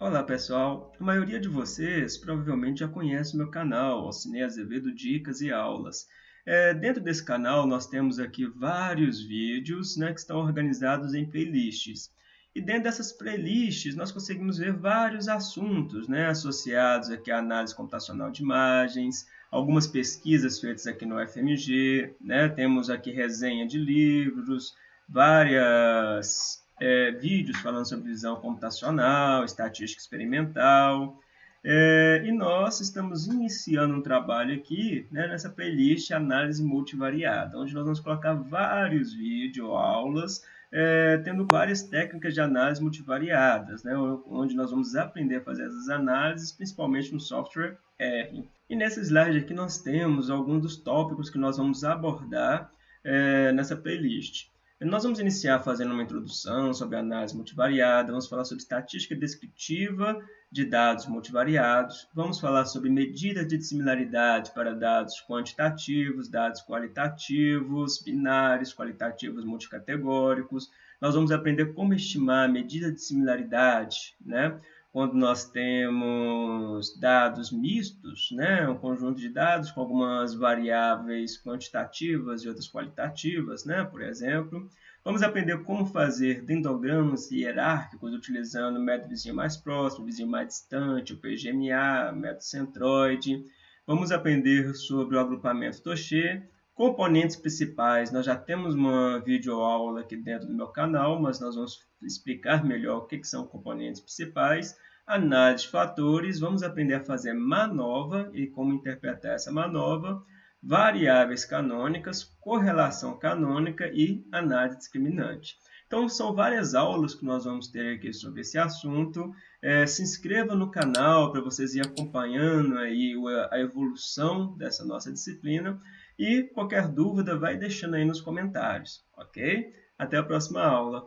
Olá pessoal, a maioria de vocês provavelmente já conhece o meu canal, Alcinei Azevedo Dicas e Aulas. É, dentro desse canal nós temos aqui vários vídeos né, que estão organizados em playlists. E dentro dessas playlists nós conseguimos ver vários assuntos né, associados aqui à análise computacional de imagens, algumas pesquisas feitas aqui no FMG, né, temos aqui resenha de livros, várias é, vídeos falando sobre visão computacional, estatística experimental. É, e nós estamos iniciando um trabalho aqui né, nessa playlist Análise Multivariada, onde nós vamos colocar vários vídeos, aulas, é, tendo várias técnicas de análise multivariadas, né, onde nós vamos aprender a fazer essas análises, principalmente no software R. E nesse slide aqui nós temos alguns dos tópicos que nós vamos abordar é, nessa playlist. Nós vamos iniciar fazendo uma introdução sobre análise multivariada, vamos falar sobre estatística descritiva de dados multivariados, vamos falar sobre medidas de similaridade para dados quantitativos, dados qualitativos, binários, qualitativos multicategóricos. Nós vamos aprender como estimar a medida de similaridade, né? Quando nós temos dados mistos, né, um conjunto de dados com algumas variáveis quantitativas e outras qualitativas, né, por exemplo. Vamos aprender como fazer dendogramas hierárquicos utilizando o método vizinho mais próximo, vizinho mais distante, o PGMA, método centroide. Vamos aprender sobre o agrupamento Toché, componentes principais. Nós já temos uma videoaula aqui dentro do meu canal, mas nós vamos explicar melhor o que, são componentes principais. Análise de fatores, vamos aprender a fazer manova e como interpretar essa manova, variáveis canônicas, correlação canônica e análise discriminante. Então, são várias aulas que nós vamos ter aqui sobre esse assunto. É, se inscreva no canal para vocês ir acompanhando aí a evolução dessa nossa disciplina. E qualquer dúvida, vai deixando aí nos comentários, ok? Até a próxima aula.